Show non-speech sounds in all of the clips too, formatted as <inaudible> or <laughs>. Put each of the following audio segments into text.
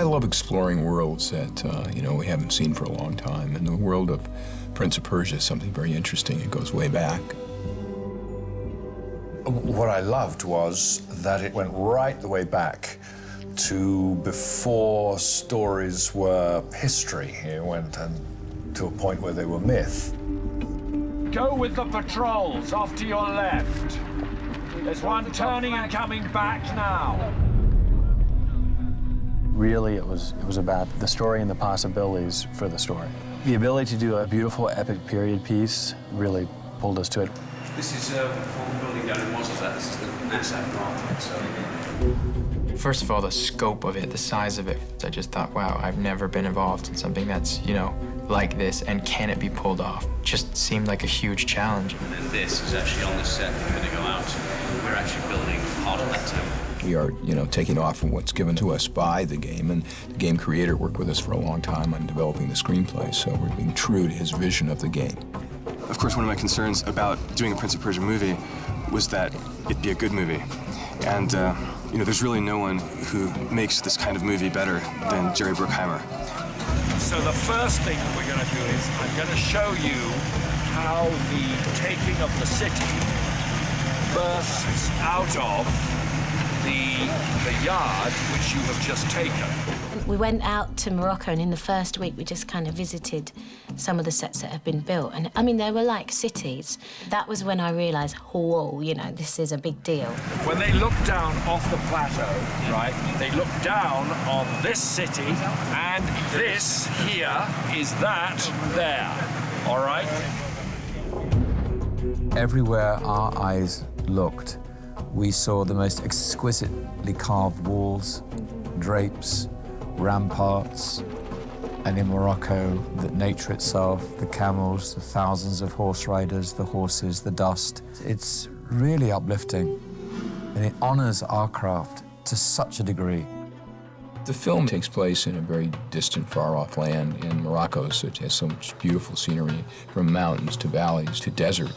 I love exploring worlds that, uh, you know, we haven't seen for a long time. And the world of Prince of Persia is something very interesting. It goes way back. What I loved was that it went right the way back to before stories were history. It went and to a point where they were myth. Go with the patrols off to your left. There's one turning and coming back now. Really, it was, it was about the story and the possibilities for the story. The ability to do a beautiful epic period piece really pulled us to it. This is uh, what the building down in Wazellat. This is the NASA Arctic, so... First of all, the scope of it, the size of it, I just thought, wow, I've never been involved in something that's, you know, like this, and can it be pulled off? Just seemed like a huge challenge. And then this is actually on the set we're going to go out. We're actually building part of that tower. We are, you know, taking off from what's given to us by the game, and the game creator worked with us for a long time on developing the screenplay, so we're being true to his vision of the game. Of course, one of my concerns about doing a Prince of Persia movie was that it'd be a good movie. And, uh, you know, there's really no one who makes this kind of movie better than Jerry Bruckheimer. So the first thing we're going to do is I'm going to show you how the taking of the city bursts out of the, the yard which you have just taken. We went out to Morocco, and in the first week, we just kind of visited some of the sets that have been built. And I mean, they were like cities. That was when I realised, whoa, you know, this is a big deal. When they look down off the plateau, right, they look down on this city, and this here is that there, all right? Everywhere our eyes looked, we saw the most exquisitely carved walls, drapes, ramparts, and in Morocco, the nature itself, the camels, the thousands of horse riders, the horses, the dust. It's really uplifting, and it honors our craft to such a degree. The film takes place in a very distant, far-off land in Morocco, so it has so much beautiful scenery, from mountains to valleys to desert.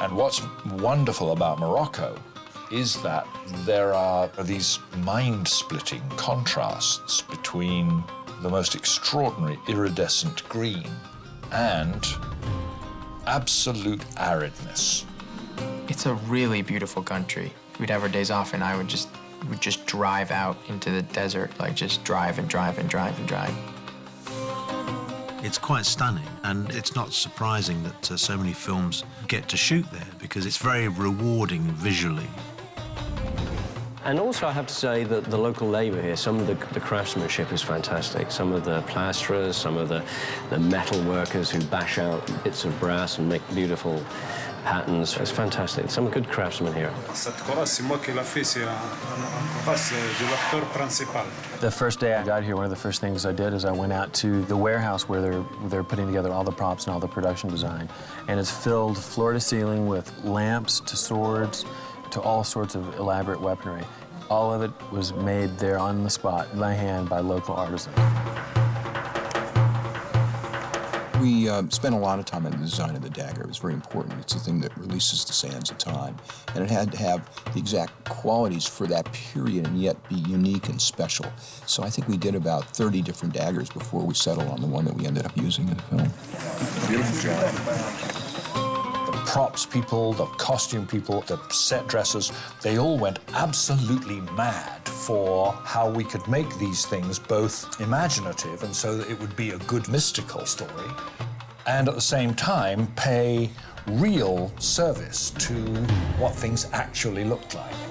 And what's wonderful about Morocco is that there are these mind-splitting contrasts between the most extraordinary iridescent green and absolute aridness. It's a really beautiful country. We'd have our days off, and I would just would just drive out into the desert, like just drive and drive and drive and drive. It's quite stunning, and it's not surprising that uh, so many films get to shoot there because it's very rewarding visually. And also, I have to say that the local labour here, some of the, the, craftsmanship is fantastic. Some of the plasterers, some of the, the metal workers who bash out bits of brass and make beautiful patterns. It's fantastic. Some good craftsmen here. The first day I got here, one of the first things I did is I went out to the warehouse where they're, they're putting together all the props and all the production design. And it's filled floor to ceiling with lamps to swords to all sorts of elaborate weaponry. All of it was made there on the spot by hand by local artisans. We uh, spent a lot of time on the design of the dagger. It was very important. It's a thing that releases the sands of time. And it had to have the exact qualities for that period and yet be unique and special. So I think we did about 30 different daggers before we settled on the one that we ended up using in the film. Beautiful job. Props people, the costume people, the set dressers, they all went absolutely mad for how we could make these things both imaginative and so that it would be a good mystical story, and at the same time pay real service to what things actually looked like.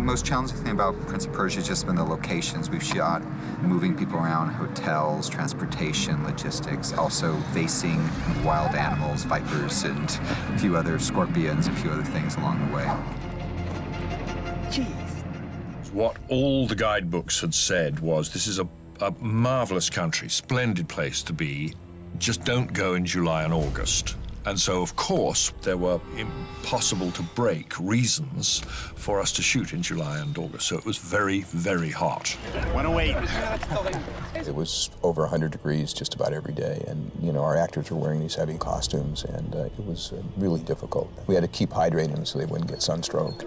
Most challenging thing about Prince of Persia has just been the locations we've shot, moving people around, hotels, transportation, logistics, also facing wild animals, vipers, and a few other scorpions, a few other things along the way. Jeez. What all the guidebooks had said was this is a, a marvelous country, splendid place to be. Just don't go in July and August. And so, of course, there were impossible to break reasons for us to shoot in July and August. So it was very, very hot. Wanna wait? It was over 100 degrees just about every day, and you know our actors were wearing these heavy costumes, and uh, it was uh, really difficult. We had to keep hydrating them so they wouldn't get sunstroke.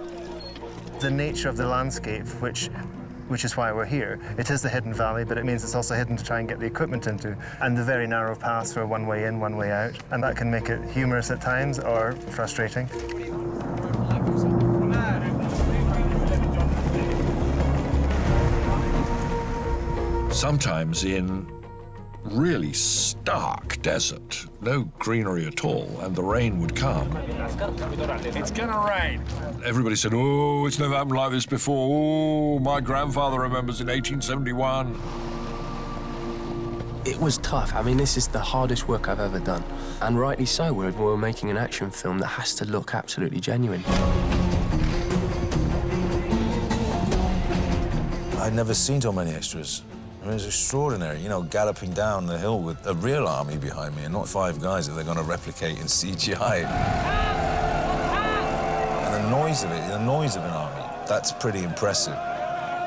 The nature of the landscape, which which is why we're here. It is the hidden valley, but it means it's also hidden to try and get the equipment into, and the very narrow paths for one way in, one way out, and that can make it humorous at times or frustrating. Sometimes in really stark desert, no greenery at all, and the rain would come. It's gonna rain. Everybody said, oh, it's never happened like this before. Oh, my grandfather remembers in 1871. It was tough. I mean, this is the hardest work I've ever done. And rightly so, we're, we're making an action film that has to look absolutely genuine. I'd never seen so many extras. I mean, it's extraordinary, you know, galloping down the hill with a real army behind me and not five guys that they're going to replicate in <laughs> CGI. and the noise of it, the noise of an army, that's pretty impressive.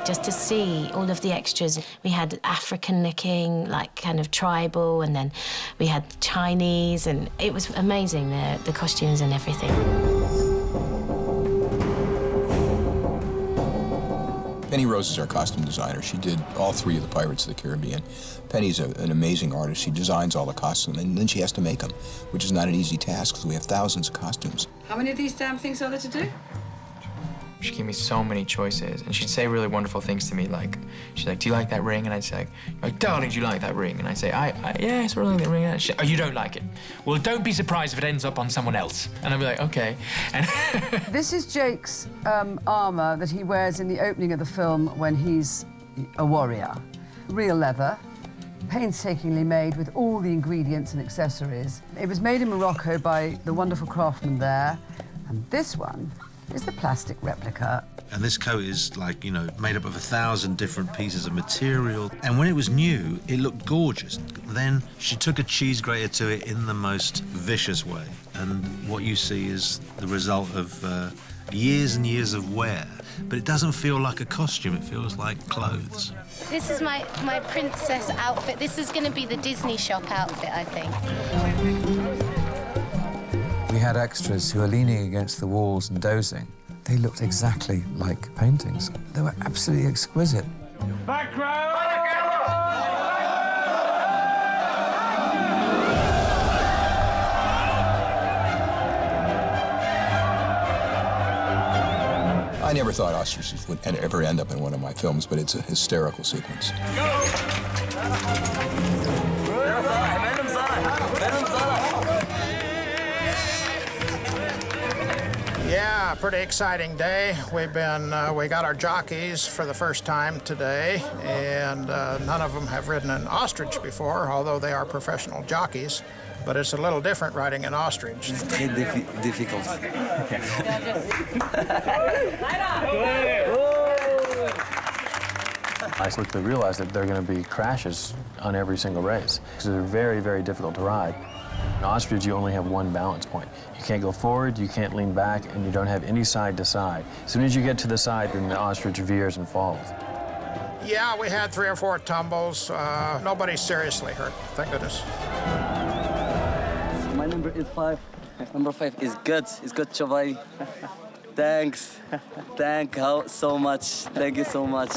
Just to see all of the extras. We had African looking, like kind of tribal, and then we had Chinese, and it was amazing, the, the costumes and everything. Rose is our costume designer. She did all three of the Pirates of the Caribbean. Penny's a, an amazing artist. She designs all the costumes, and then she has to make them, which is not an easy task because we have thousands of costumes. How many of these damn things are there to do? She gave me so many choices, and she'd say really wonderful things to me, like, she's like, do you like that ring? And I'd say, like, darling, do you like that ring? And I'd say, I, I yeah, I sort of like that ring. She, oh, you don't like it? Well, don't be surprised if it ends up on someone else. And I'd be like, okay. And <laughs> this is Jake's um, armor that he wears in the opening of the film when he's a warrior. Real leather, painstakingly made with all the ingredients and accessories. It was made in Morocco by the wonderful craftsman there. And this one is the plastic replica. And this coat is like, you know, made up of a thousand different pieces of material. And when it was new, it looked gorgeous. Then she took a cheese grater to it in the most vicious way. And what you see is the result of uh, years and years of wear. But it doesn't feel like a costume, it feels like clothes. This is my, my princess outfit. This is going to be the Disney shop outfit, I think. We had extras who were leaning against the walls and dozing. They looked exactly like paintings. They were absolutely exquisite. Back row! I never thought ostriches would ever end up in one of my films, but it's a hysterical sequence. Yeah, pretty exciting day. We've been, uh, we got our jockeys for the first time today, and uh, none of them have ridden an ostrich before, although they are professional jockeys. But it's a little different riding an ostrich. It's très diffi difficult. <laughs> I quickly realized that there are going to be crashes on every single race because they're very, very difficult to ride. In ostrich, you only have one balance point. You can't go forward, you can't lean back, and you don't have any side to side. As soon as you get to the side, then the ostrich veers and falls. Yeah, we had three or four tumbles. Uh, nobody seriously hurt, thank goodness. My number is five. Number five is good. It's good, Chavai. Thanks. Thank you so much. Thank you so much.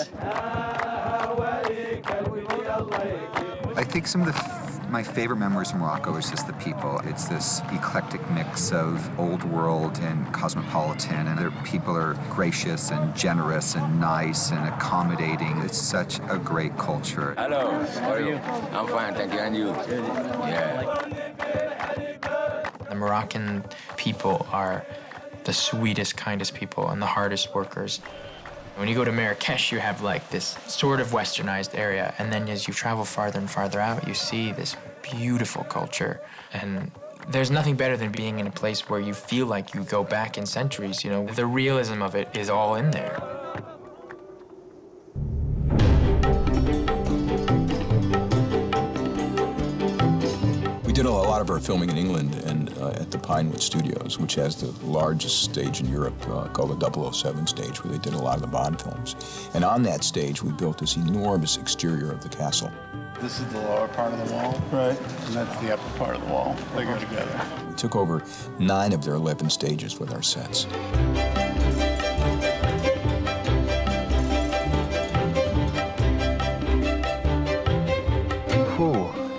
I think some of the my favorite memories from Morocco is just the people. It's this eclectic mix of old world and cosmopolitan, and their people are gracious and generous and nice and accommodating. It's such a great culture. Hello, how are you? I'm fine, thank you. And you? Yeah. The Moroccan people are the sweetest, kindest people and the hardest workers. When you go to Marrakesh, you have like this sort of westernized area, and then as you travel farther and farther out, you see this beautiful culture. And there's nothing better than being in a place where you feel like you go back in centuries, you know? The realism of it is all in there. Did a lot of of our filming in England and uh, at the Pinewood Studios, which has the largest stage in Europe uh, called the 007 stage, where they did a lot of the Bond films. And on that stage, we built this enormous exterior of the castle. This is the lower part of the wall. Right. And that's the upper part of the wall. They go together. We took over nine of their 11 stages with our sets.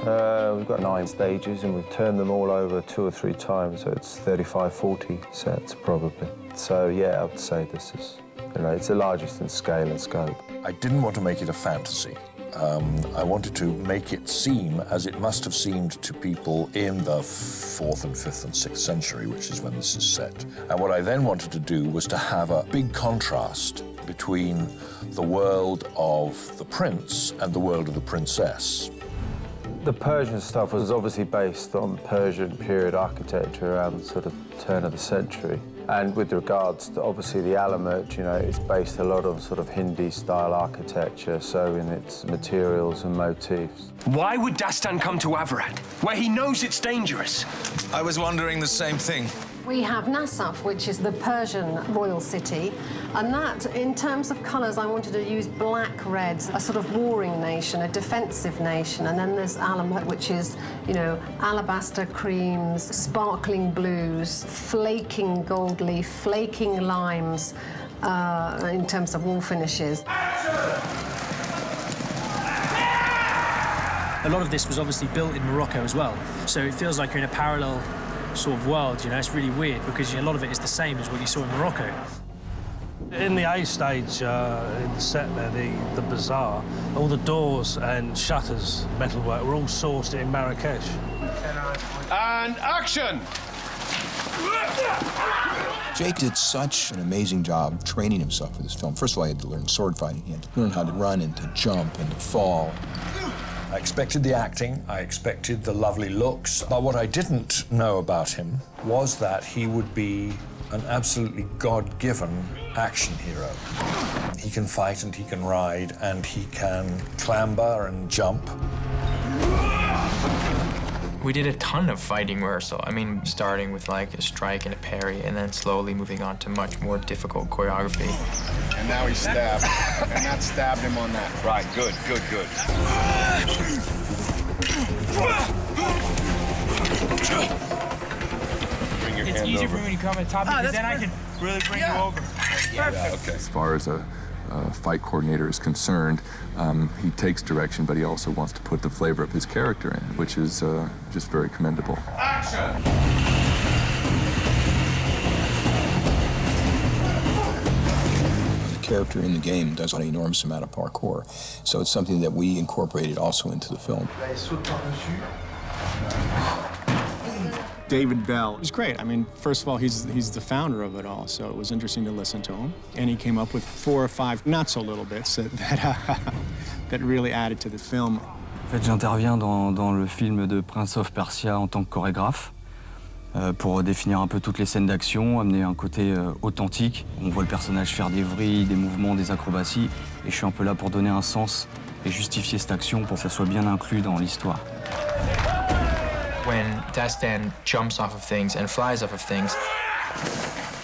Uh, we've got nine stages and we've turned them all over two or three times, so it's 35, 40 sets probably. So yeah, I would say this is, you know, it's the largest in scale and scope. I didn't want to make it a fantasy. Um, I wanted to make it seem as it must have seemed to people in the 4th and 5th and 6th century, which is when this is set. And what I then wanted to do was to have a big contrast between the world of the prince and the world of the princess. The Persian stuff was obviously based on Persian period architecture around sort of turn of the century. And with regards to obviously the Alamut, you know, it's based a lot on sort of Hindi-style architecture, so in its materials and motifs. Why would Dastan come to Avrat, where he knows it's dangerous? I was wondering the same thing. We have Nasaf, which is the Persian royal city, and that, in terms of colours, I wanted to use black reds, a sort of warring nation, a defensive nation, and then there's Alamut, which is, you know, alabaster creams, sparkling blues, flaking gold leaf, flaking limes, uh, in terms of wall finishes. A lot of this was obviously built in Morocco as well, so it feels like you're in a parallel sort of world, you know, it's really weird because a lot of it is the same as what you saw in Morocco. In the A stage, uh, in the set there, the, the bazaar, all the doors and shutters, metalwork, were all sourced in Marrakesh. And action! Jake did such an amazing job training himself for this film. First of all, he had to learn sword fighting. He had to learn how to run and to jump and to fall. I expected the acting, I expected the lovely looks, but what I didn't know about him was that he would be an absolutely God-given action hero. He can fight and he can ride and he can clamber and jump. We did a ton of fighting rehearsal. I mean, starting with like a strike and a parry, and then slowly moving on to much more difficult choreography. And now he stabbed. and that stabbed him on that. Right, good, good, good. Bring your It's hand easier over. for me when you come on top oh, because then I can really bring you over. Perfect. okay. As far as a, a fight coordinator is concerned, um, he takes direction, but he also wants to put the flavor of his character in, which is uh, just very commendable. The character in the game does an enormous amount of parkour, so it's something that we incorporated also into the film. David Bell is great. I mean, first of all, he's he's the founder of it all, so it was interesting to listen to him. And he came up with four or five not so little bits that that, uh, <laughs> that really added to the film. En fait, j'interviens dans, dans le film de Prince of Persia en tant que chorégraphe euh, pour définir un peu toutes les scènes d'action, amener un côté euh, authentique. On voit le personnage faire des vrilles, des mouvements, des acrobaties, et je suis un peu là pour donner un sens et justifier cette action pour que ça soit bien inclus dans l'histoire. When Dastan jumps off of things and flies off of things,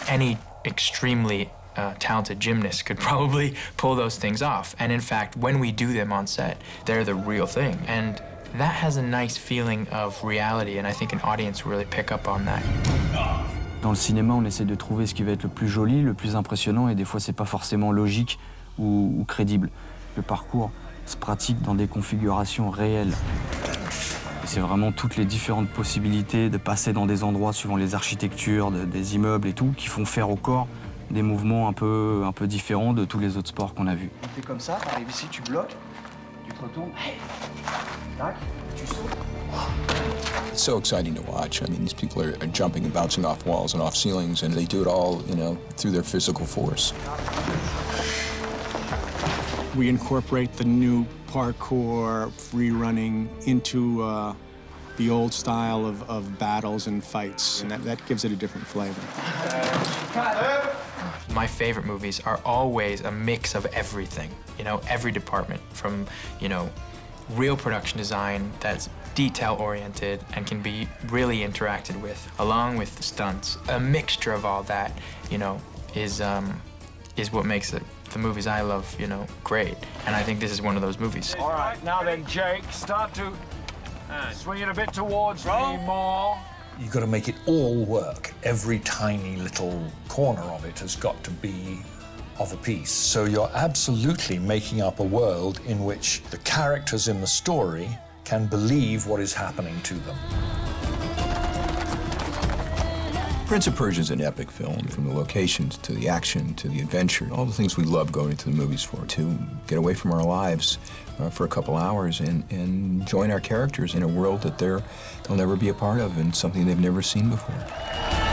any extremely uh, talented gymnast could <laughs> probably pull those things off. And in fact, when we do them on set, they're the real thing. And that has a nice feeling of reality, and I think an audience really pick up on that. Dans le cinéma, on essaie de trouver ce qui va être le plus joli, le plus impressionnant, et des fois, c'est pas forcément logique ou, ou crédible. Le parcours se pratique dans des configurations réelles. Et c'est vraiment toutes les différentes possibilités de passer dans des endroits suivant les architectures de- des immeubles et tout, qui font faire au corps des mouvements un peu, un peu différents de tous les autres sports qu'on a vus. On fait comme ça, t'arrives ici, tu bloques, tu te retournes, tac, tu sautes. It's so exciting to watch. I mean, these people are, are jumping and bouncing off walls and off ceilings, and they do it all, you know, through their physical force. We incorporate the new parkour, free running into uh, the old style of, of battles and fights, and that, that gives it a different flavor. My favorite movies are always a mix of everything, you know, every department from, you know, real production design that's detail oriented and can be really interacted with, along with the stunts. A mixture of all that, you know, is um, is what makes it the movies I love, you know, great. And I think this is one of those movies. All right, now then, Jake, start to swing it a bit towards me more. You've got to make it all work. Every tiny little corner of it has got to be of a piece. So you're absolutely making up a world in which the characters in the story can believe what is happening to them. Prince of Persia is an epic film, from the locations to the action to the adventure, all the things we love going to the movies for, to get away from our lives uh, for a couple hours and, and join our characters in a world that they're, they'll never be a part of and something they've never seen before.